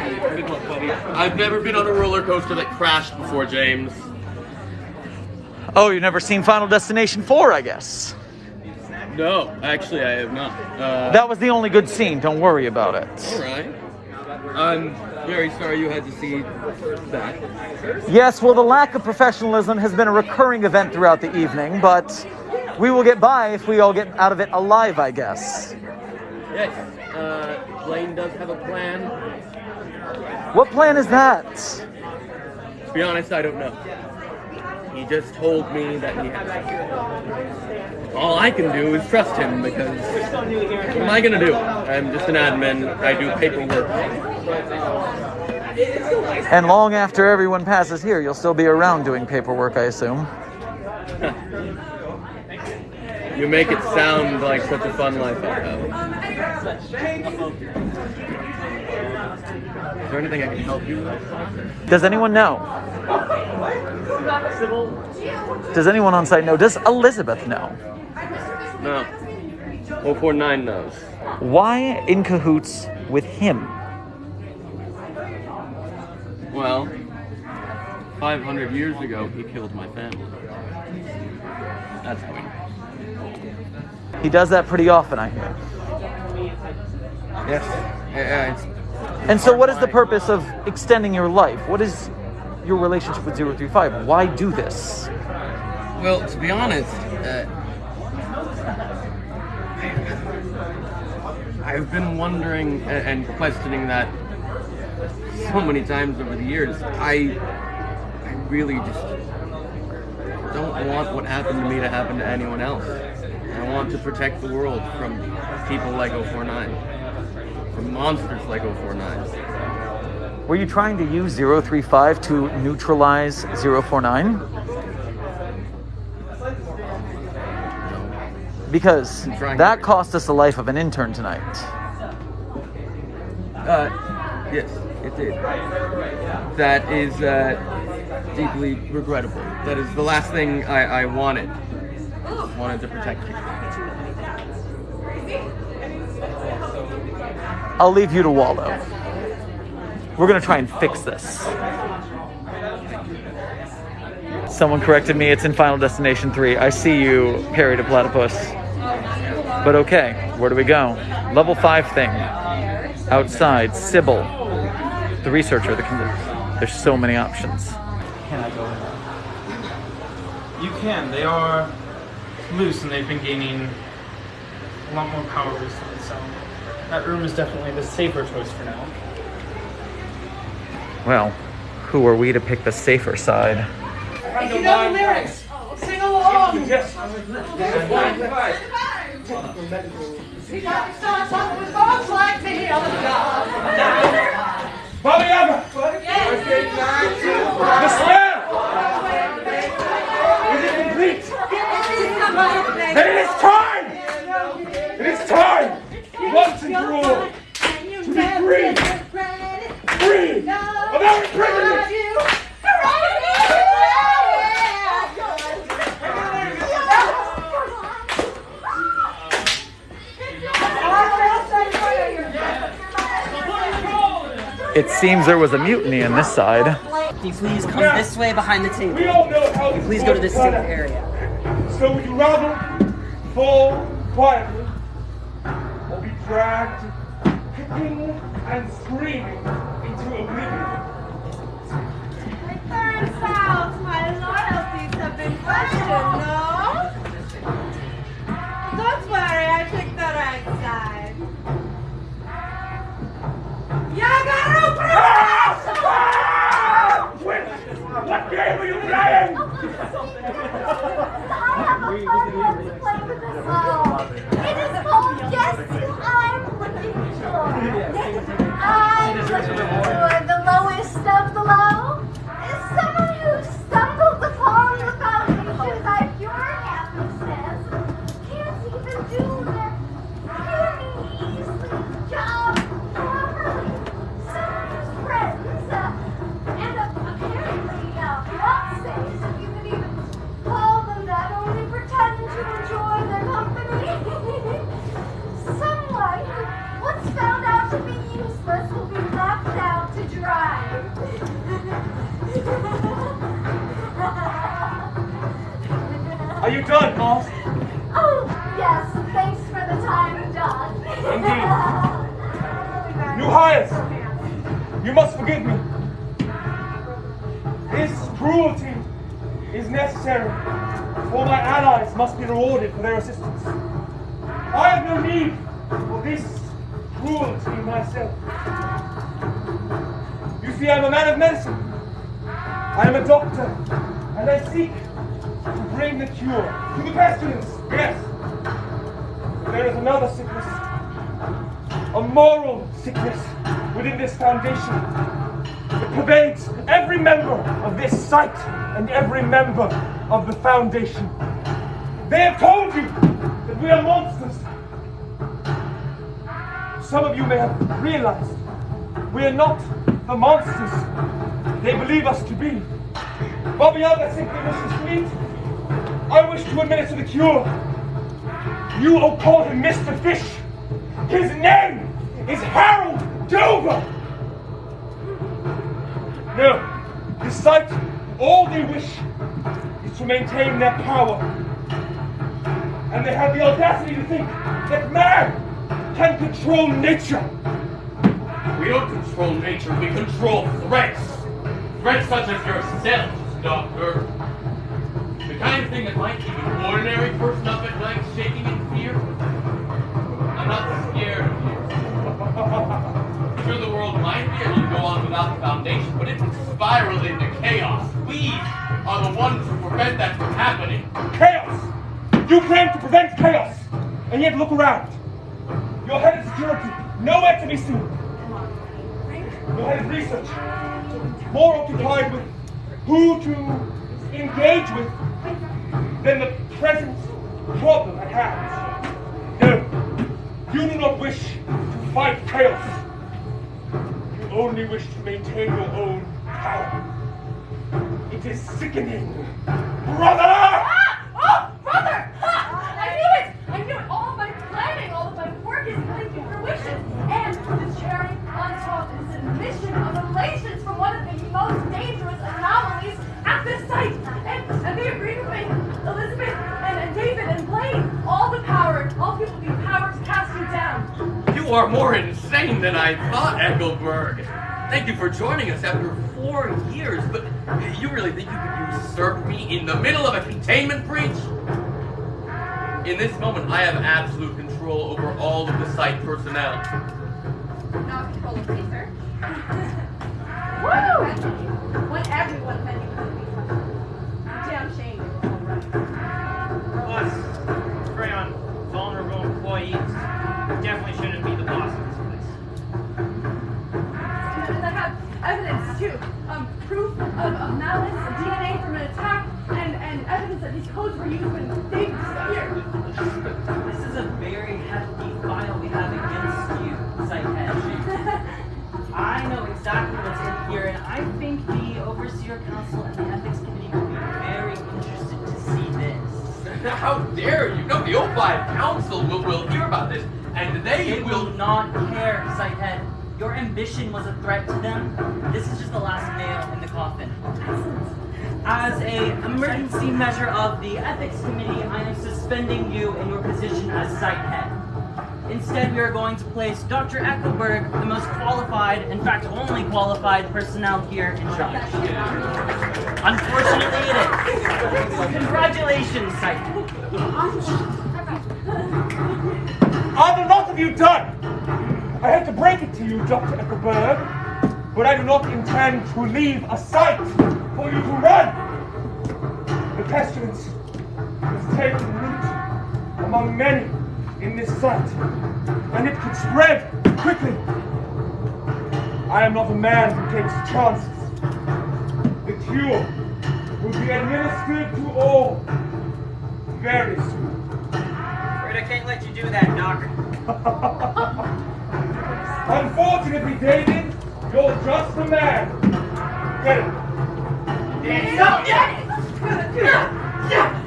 I've never been on a roller coaster that crashed before, James. Oh, you've never seen Final Destination 4, I guess. No, actually, I have not. Uh, That was the only good scene. Don't worry about it. all right. I'm very sorry you had to see that. Yes, well, the lack of professionalism has been a recurring event throughout the evening, but we will get by if we all get out of it alive, I guess. Yes, uh, Blaine does have a plan. What plan is that? To be honest, I don't know. He just told me that he has. All I can do is trust him because what am I gonna do? I'm just an admin. I do paperwork. And long after everyone passes here, you'll still be around doing paperwork, I assume. You make it sound like such a fun life I have. Is there anything I can help you with? Does anyone know? Does anyone on site know? Does Elizabeth know? No. 049 knows. Why in cahoots with him? Well, 500 years ago, he killed my family. That's how he knows. He does that pretty often, I hear. Yes. Yeah, it's And so, what is the purpose of extending your life? What is your relationship with 035? Why do this? Well, to be honest, uh, I've been wondering and questioning that so many times over the years. I, I really just don't want what happened to me to happen to anyone else. I want to protect the world from people like 049, from monsters like 049. Were you trying to use 035 to neutralize 049? Because that cost us the life of an intern tonight. Uh, yes, it did. That is uh, deeply regrettable. That is the last thing I, I wanted. Wanted to protect you. I'll leave you to wallow. We're gonna try and fix this. Someone corrected me, it's in Final Destination 3. I see you, Perry the Platypus. But okay, where do we go? Level 5 thing. Outside, Sybil. The researcher, the there's so many options. Can I go in? You can. They are loose and they've been gaining a lot more power recently, so that room is definitely the safer choice for now. Well, who are we to pick the safer side? If you know the lyrics, sing along. He got to start with folks like me on the job. Bobby Emma! The spell! Is it complete? Then it is time! It is time! Once and for all! To be free! Free! Of our imprisonment! It seems there was a mutiny on this side. Can you please come this way behind the We table? all know how this Please go to this works, safe brother. area. So would you rather fall quietly or be dragged kicking and screaming into oblivion? Turns out my loyalties have been questioned, no? Don't worry, I picked the right side. Yagaru Ah! Wait! What game are you playing? I have a fun one to play with this song. It is called Guess Who I'm Looking For. I'm looking Are you done, Moss? Oh, yes. Thanks for the time done. Indeed. Hires, you must forgive me. This cruelty is necessary, for my allies must be rewarded for their assistance. I have no need for this cruelty myself. You see, I'm a man of medicine. I am a doctor, and I seek to bring the cure to the pestilence, yes. But there is another sickness a moral sickness within this foundation. It pervades every member of this site and every member of the foundation. They have told you that we are monsters. Some of you may have realized we are not the monsters they believe us to be. Beyond that simply wishes to eat, I wish to administer the cure. You will call him Mr. Fish. Is Harold Dover. No, this site, all they wish is to maintain their power. And they have the audacity to think that man can control nature. We don't control nature, we control threats. Threats such as yourself, Doctor. The kind of thing that might keep an ordinary person up at night shaking spiral into chaos. We are the ones who prevent that from happening. Chaos! You claim to prevent chaos, and yet look around. Your head of security, nowhere to be seen. Your head of research, more occupied with who to engage with than the present problem at hand. No, you do not wish to fight chaos. You only wish to maintain your own power. It is sickening. Brother! Ah! Oh, brother! Ha! I knew it! I knew it! All of my planning, all of my work is coming to fruition. And the cherry on top is the admission of relations from one of the most dangerous anomalies at this site. And, and they agreed with me. Elizabeth and, and David and Blaine. All the power, all people with the power to cast you down. You are more insane than I thought, Engelberg. Thank you for joining us after four years, but you really think you could usurp me in the middle of a containment breach? In this moment, I have absolute control over all of the site personnel. Not control of me, sir. Woo! When everyone said you couldn't be touched. Damn shame. Plus, prey on vulnerable employees. Definitely shouldn't be the boss of this place. And I have evidence too. Um, proof of, of malice, of DNA from an attack, and, and evidence that these codes were used when Dave disappeared. This is a very hefty file we have against you, Site Head. I know exactly what's in here, and I think the Overseer Council and the Ethics Committee will be very interested to see this. How dare you? No, the O5 Council will, will hear about this, and they They will will not care, Site Head. Your ambition was a threat to them. This is just the last nail in the coffin. As a emergency measure of the Ethics Committee, I am suspending you in your position as site head. Instead, we are going to place Dr. Eckelberg, the most qualified, in fact, only qualified personnel here in charge. Unfortunately, it is. Congratulations, Site Head. Are the lot of you done? I hate to break to you, Dr. Eckelberg, but I do not intend to leave a site for you to run. The pestilence has taken root among many in this site, and it could spread quickly. I am not a man who takes chances. The cure will be administered to all very soon. Afraid I can't let you do that, Doc. Unfortunately, David, you're just the man. Get it. Yeah! Yeah! Yeah! Yeah!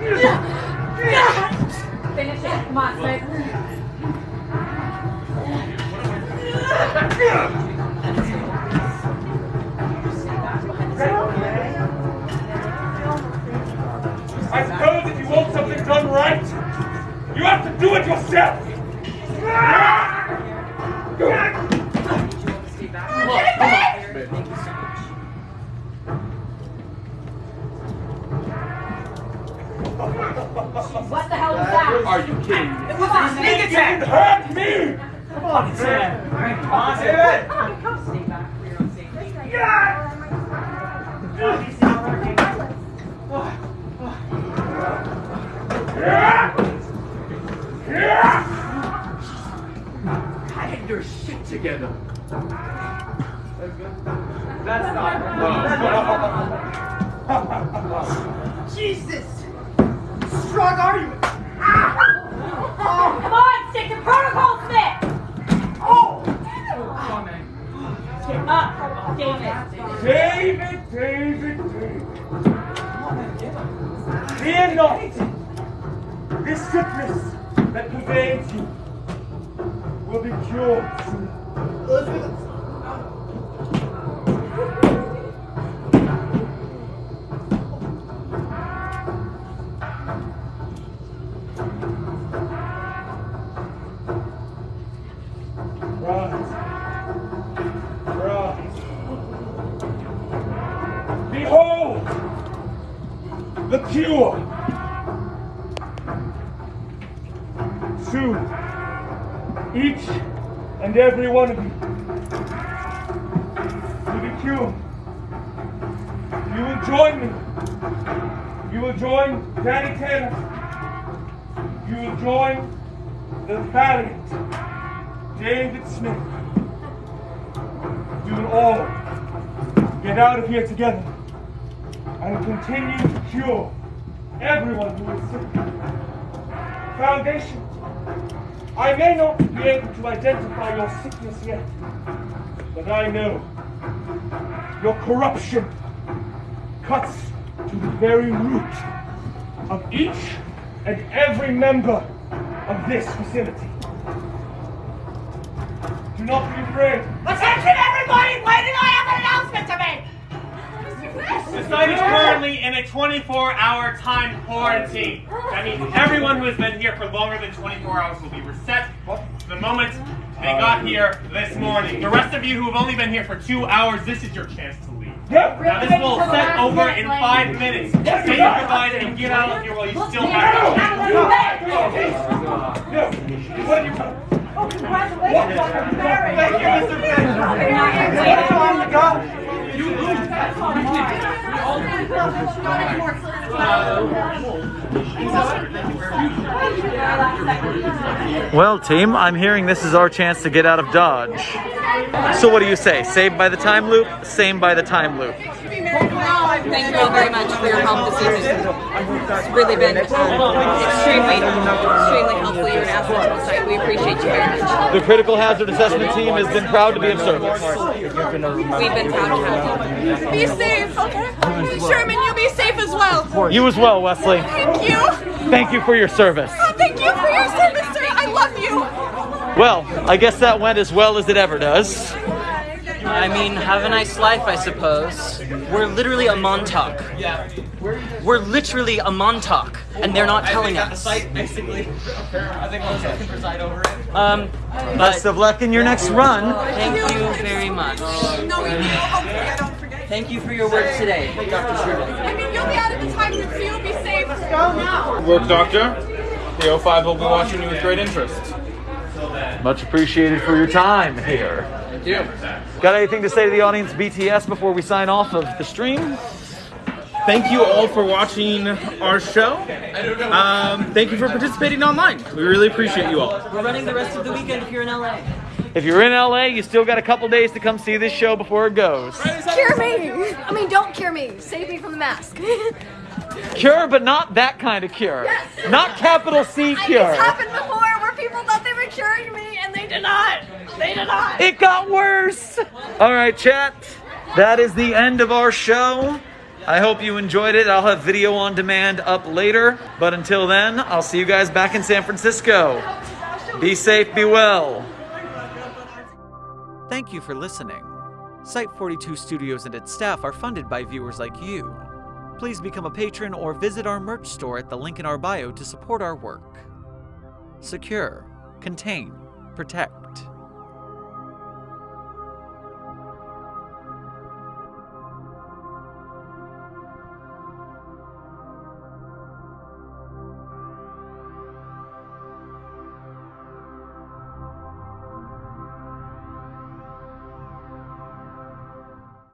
Yeah! Yeah! Finish it. Come on, I suppose if you want something done right, you have to do it yourself! A sneak attack! Hurt me! Come on, Sam. Come on, David. Stay back your own safety. Get your shit together. That's not. Jesus! Strong argument! Come on, stick to protocol, Smith! Oh! Get up, David. David, David, David. Fear not. This sickness that pervades you will be cured the cure. To each and every one of you will be cured. You will join me. You will join Danny Taylor. You will join the valiant David Smith. We will all get out of here together and continue to cure everyone who is sick. Foundation, I may not be able to identify your sickness yet, but I know your corruption cuts to the very root of each and every member of this facility. Do not be afraid. Attention everybody! Waiting, I have an announcement to make! Site is currently in a 24-hour time quarantine. That means everyone who has been here for longer than 24 hours will be reset the moment they got here this morning. The rest of you who have only been here for two hours, this is your chance to leave. Yeah. Now this will set over in five minutes. Say your goodbyes and get out of here while you still have No. What are? Oh, congratulations on your marriage! Thank you, Mr. Fish. It's on the go! Well, team, I'm hearing this is our chance to get out of Dodge. So what do you say? Saved by the time loop? Same by the time loop. Thank you all very much for your help this evening. It's really been um, extremely, extremely helpful. You're an asset to the site. We appreciate you very much. The critical hazard assessment team has been proud to be of service. We've been proud to have you. Be safe, okay? Sherman, you be safe as well. You as well, Wesley. Thank you. Thank you for your service. Oh, thank you for your service, sir. I love you. Well, I guess that went as well as it ever does. I mean, have a nice life, I suppose. We're literally a Montauk. Yeah. We're literally a Montauk, and they're not telling us. basically. I think Melissa can preside over it. Um, Best of luck in your next run. thank you very much. No, we will. Hopefully, I don't forget. Thank you for your work today, Dr. Sherman. I mean, you'll be out of the time loop, so you'll be safe. Let's go now. Work, Doctor. The O5 will be watching you with great interest. Much appreciated for your time here. Thank you. Got anything to say to the audience BTS before we sign off of the stream? Thank you all for watching our show. Um, thank you for participating online. We really appreciate you all. We're running the rest of the weekend if you're in LA. If you're in LA, you still got a couple days to come see this show before it goes. Cure me! I mean, don't cure me. Save me from the mask. Cure, but not that kind of cure. Yes. Not capital C cure. It's happened before where people thought they were curing me and they did not. They did not. It got worse. All right, chat. That is the end of our show. I hope you enjoyed it. I'll have video on demand up later. But until then, I'll see you guys back in San Francisco. Be safe, be well. Thank you for listening. Site 42 Studios and its staff are funded by viewers like you. Please become a patron or visit our merch store at the link in our bio to support our work. secure, contain, protect.